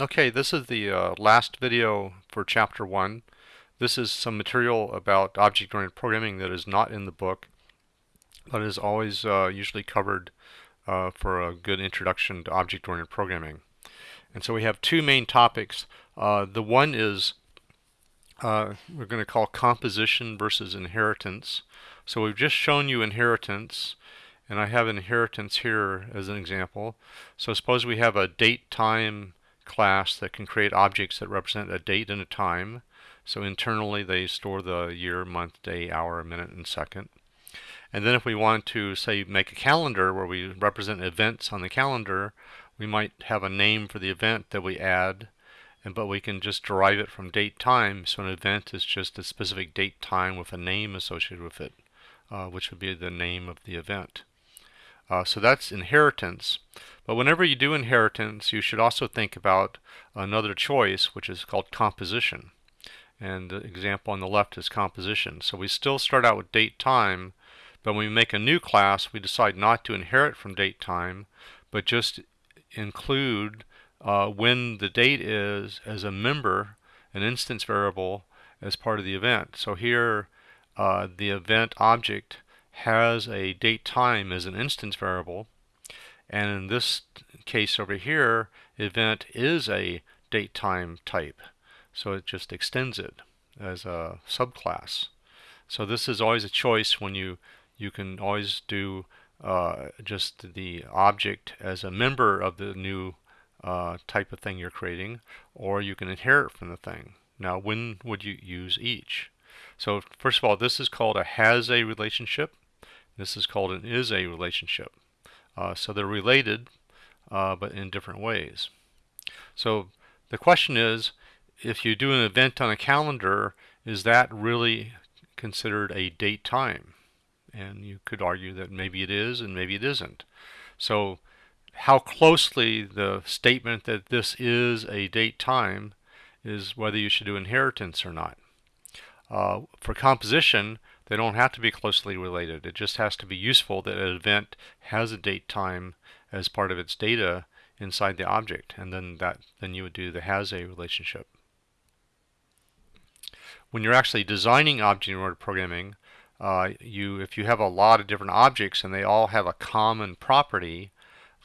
Okay, this is the uh, last video for chapter 1. This is some material about object-oriented programming that is not in the book, but is always uh, usually covered uh, for a good introduction to object-oriented programming. And so we have two main topics. Uh, the one is uh, we're going to call composition versus inheritance. So we've just shown you inheritance, and I have inheritance here as an example. So suppose we have a date time class that can create objects that represent a date and a time. So internally they store the year, month, day, hour, minute, and second. And then if we want to, say, make a calendar where we represent events on the calendar, we might have a name for the event that we add, and but we can just derive it from date time. So an event is just a specific date time with a name associated with it, uh, which would be the name of the event. Uh, so that's inheritance. But whenever you do inheritance, you should also think about another choice, which is called composition. And the example on the left is composition. So we still start out with date time, but when we make a new class, we decide not to inherit from date time, but just include uh, when the date is as a member, an instance variable, as part of the event. So here, uh, the event object has a date time as an instance variable, and in this case over here, event is a date time type. So it just extends it as a subclass. So this is always a choice when you you can always do uh, just the object as a member of the new uh, type of thing you're creating, or you can inherit from the thing. Now, when would you use each? So first of all, this is called a has a relationship. This is called an is a relationship. Uh, so they're related, uh, but in different ways. So the question is, if you do an event on a calendar, is that really considered a date time? And you could argue that maybe it is and maybe it isn't. So how closely the statement that this is a date time is whether you should do inheritance or not. Uh, for composition, they don't have to be closely related. It just has to be useful that an event has a date time as part of its data inside the object, and then that then you would do the has a relationship. When you're actually designing object-oriented programming, uh, you if you have a lot of different objects and they all have a common property,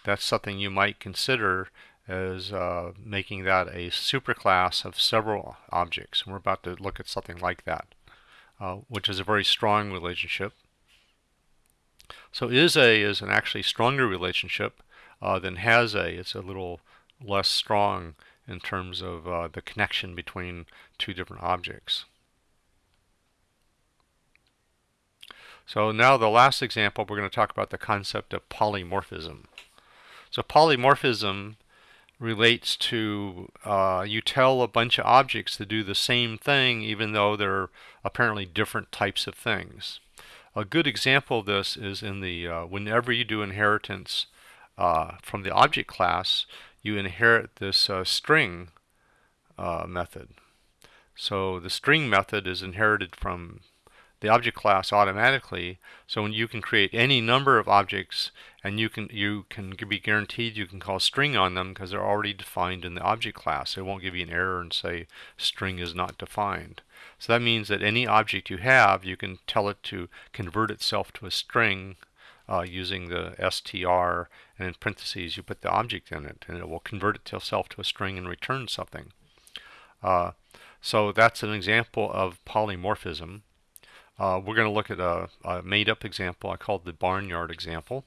that's something you might consider as uh, making that a superclass of several objects. And we're about to look at something like that. Uh, which is a very strong relationship. So is a is an actually stronger relationship uh, than has a. It's a little less strong in terms of uh, the connection between two different objects. So now the last example, we're going to talk about the concept of polymorphism. So polymorphism relates to uh, you tell a bunch of objects to do the same thing even though they're apparently different types of things. A good example of this is in the uh, whenever you do inheritance uh, from the object class you inherit this uh, string uh, method. So the string method is inherited from the object class automatically. So when you can create any number of objects and you can you can be guaranteed you can call string on them because they're already defined in the object class. It won't give you an error and say string is not defined. So that means that any object you have, you can tell it to convert itself to a string uh, using the str and in parentheses you put the object in it and it will convert itself to a string and return something. Uh, so that's an example of polymorphism. Uh, we're going to look at a, a made-up example I called the barnyard example.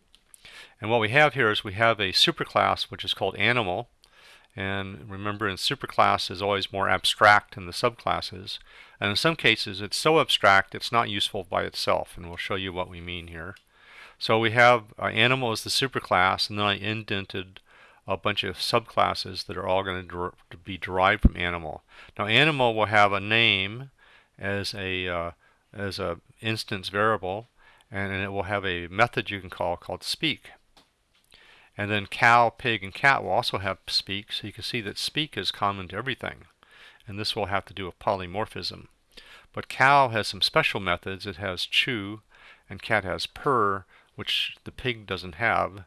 And what we have here is we have a superclass which is called animal. And remember in superclass is always more abstract than the subclasses. And in some cases it's so abstract it's not useful by itself. And we'll show you what we mean here. So we have uh, animal as the superclass and then I indented a bunch of subclasses that are all going to, der be derived from animal. Now animal will have a name as a uh, as a instance variable and it will have a method you can call called speak. And then cow, pig, and cat will also have speak, so you can see that speak is common to everything. And this will have to do with polymorphism. But cow has some special methods. It has chew, and cat has purr, which the pig doesn't have,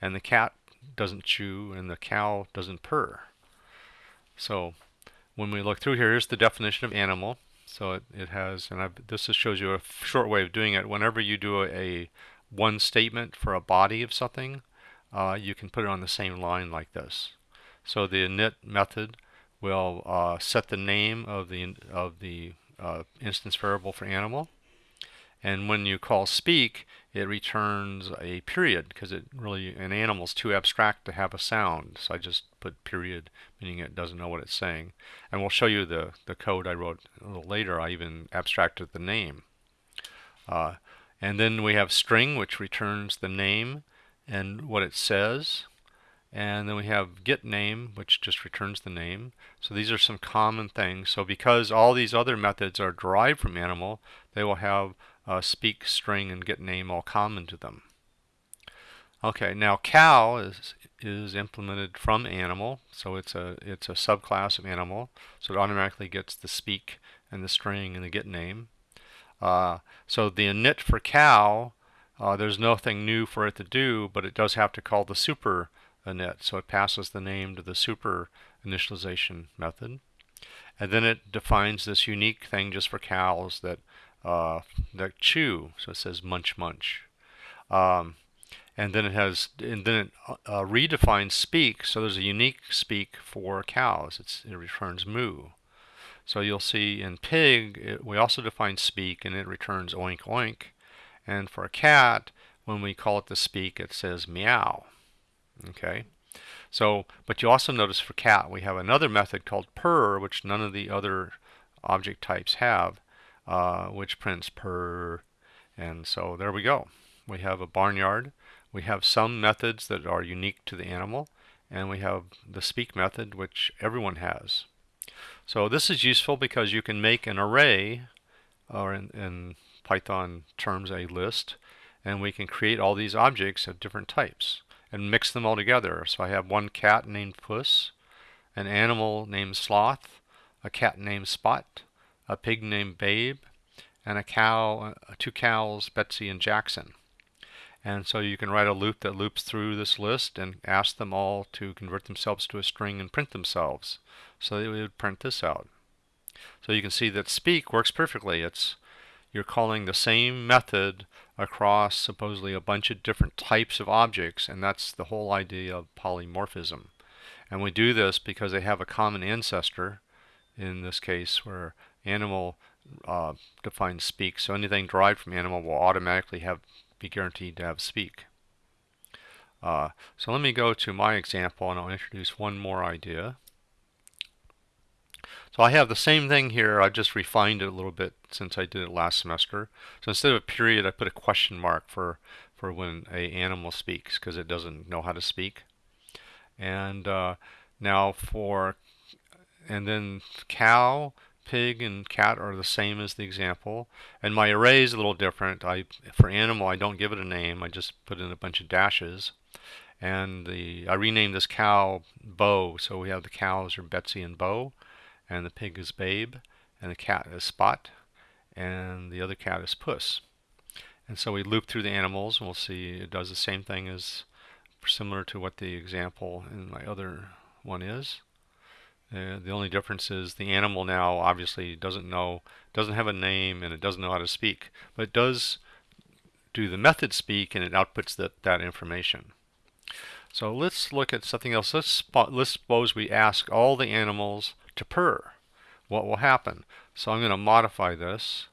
and the cat doesn't chew, and the cow doesn't purr. So when we look through here, here's the definition of animal. So it, it has, and I've, this just shows you a short way of doing it. Whenever you do a, a one statement for a body of something, uh, you can put it on the same line like this. So the init method will uh, set the name of the of the uh, instance variable for animal, and when you call speak, it returns a period because it really an animal is too abstract to have a sound. So I just put period, meaning it doesn't know what it's saying. And we'll show you the the code I wrote a little later. I even abstracted the name. Uh, and then we have string, which returns the name and what it says. And then we have get name, which just returns the name. So these are some common things. So because all these other methods are derived from animal, they will have uh, speak, string, and get name all common to them. Okay, now cow is is implemented from animal, so it's a it's a subclass of animal, so it automatically gets the speak and the string and the get name. Uh, so the init for cow, uh, there's nothing new for it to do, but it does have to call the super init, so it passes the name to the super initialization method. And then it defines this unique thing just for cows that uh, that chew. So it says munch munch. Um, and then it has, and then it uh, redefines speak. So there's a unique speak for cows. It's, it returns moo. So you'll see in pig, it, we also define speak, and it returns oink oink. And for a cat, when we call it the speak, it says meow. Okay. So, but you also notice for cat, we have another method called purr, which none of the other object types have uh, which prints purr, And so there we go. We have a barnyard. We have some methods that are unique to the animal. And we have the speak method, which everyone has. So this is useful because you can make an array, or in, in Python terms a list, and we can create all these objects of different types and mix them all together. So I have one cat named Puss, an animal named Sloth, a cat named Spot, a pig named Babe, and a cow, uh, two cows, Betsy and Jackson. And so you can write a loop that loops through this list and ask them all to convert themselves to a string and print themselves. So they would print this out. So you can see that speak works perfectly. It's you're calling the same method across supposedly a bunch of different types of objects, and that's the whole idea of polymorphism. And we do this because they have a common ancestor, in this case where animal uh, defines speak. So anything derived from animal will automatically have be guaranteed to have speak. Uh, so let me go to my example and I'll introduce one more idea. So I have the same thing here, I've just refined it a little bit since I did it last semester. So instead of a period, I put a question mark for, for when a animal speaks because it doesn't know how to speak. And uh, now for, and then cow, pig and cat are the same as the example. And my array is a little different. I For animal, I don't give it a name. I just put in a bunch of dashes. And the I renamed this cow Bo. So we have the cows are Betsy and Bo. And the pig is Babe. And the cat is Spot. And the other cat is Puss. And so we loop through the animals and we'll see it does the same thing as similar to what the example in my other one is. Uh, the only difference is the animal now obviously doesn't know, doesn't have a name, and it doesn't know how to speak, but it does do the method speak, and it outputs that, that information. So let's look at something else. Let's, let's suppose we ask all the animals to purr. What will happen? So I'm going to modify this,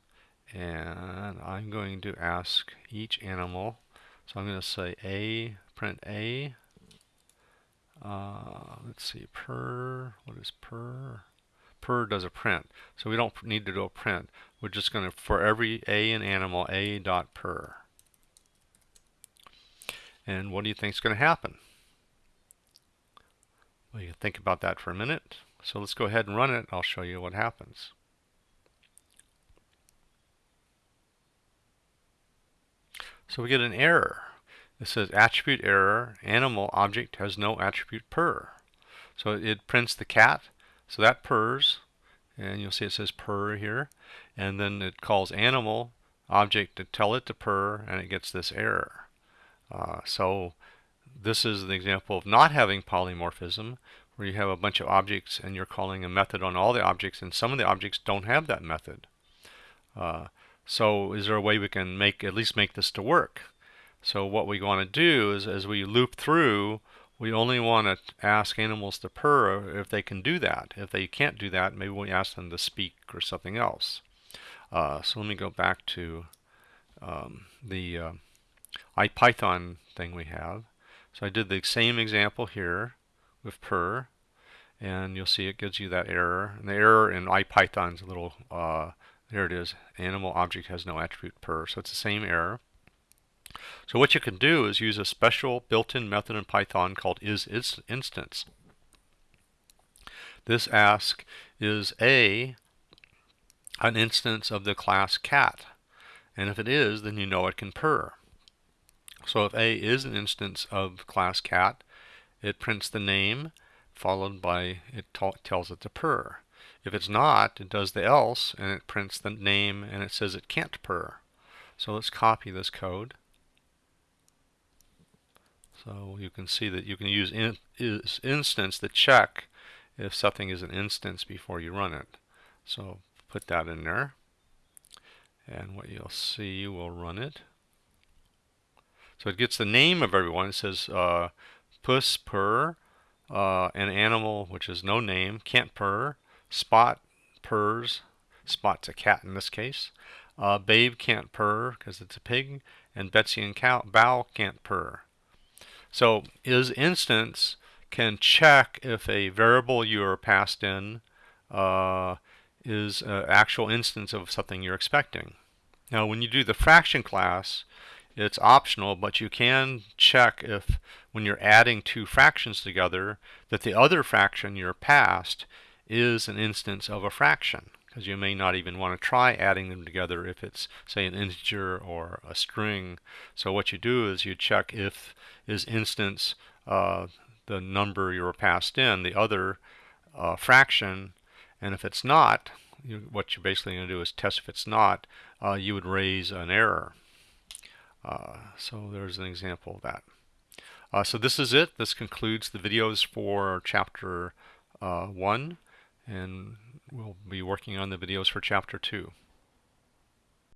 and I'm going to ask each animal. So I'm going to say a, print a, uh, let's see, purr, what is purr? Purr does a print. So we don't need to do a print. We're just going to, for every A in animal, A dot purr. And what do you think is going to happen? Well, you think about that for a minute. So let's go ahead and run it. I'll show you what happens. So we get an error. It says attribute error, animal object has no attribute purr. So it prints the cat, so that purrs, and you'll see it says purr here, and then it calls animal object to tell it to purr, and it gets this error. Uh, so this is an example of not having polymorphism, where you have a bunch of objects and you're calling a method on all the objects and some of the objects don't have that method. Uh, so is there a way we can make at least make this to work? So what we want to do is as we loop through, we only want to ask animals to purr if they can do that. If they can't do that, maybe we ask them to speak or something else. Uh, so let me go back to um, the uh, IPython thing we have. So I did the same example here with purr, and you'll see it gives you that error. And the error in IPython is a little, uh, there it is, animal object has no attribute purr. So it's the same error. So what you can do is use a special built-in method in Python called isInstance. This asks, is A an instance of the class cat? And if it is, then you know it can purr. So if A is an instance of class cat, it prints the name followed by it tells it to purr. If it's not, it does the else and it prints the name and it says it can't purr. So let's copy this code. So you can see that you can use in, is instance to check if something is an instance before you run it. So put that in there. And what you'll see, we'll run it. So it gets the name of everyone. It says uh, puss purr, uh, an animal which is no name, can't purr, spot purrs, spot's a cat in this case, uh, babe can't purr because it's a pig, and Betsy and cow, Bo can't purr. So is instance can check if a variable you are passed in uh, is an actual instance of something you're expecting. Now when you do the fraction class, it's optional, but you can check if when you're adding two fractions together that the other fraction you're passed is an instance of a fraction because you may not even want to try adding them together if it's say an integer or a string. So what you do is you check if is instance uh, the number you were passed in, the other uh, fraction, and if it's not, you, what you're basically going to do is test if it's not, uh, you would raise an error. Uh, so there's an example of that. Uh, so this is it. This concludes the videos for chapter uh, 1 and we'll be working on the videos for chapter 2.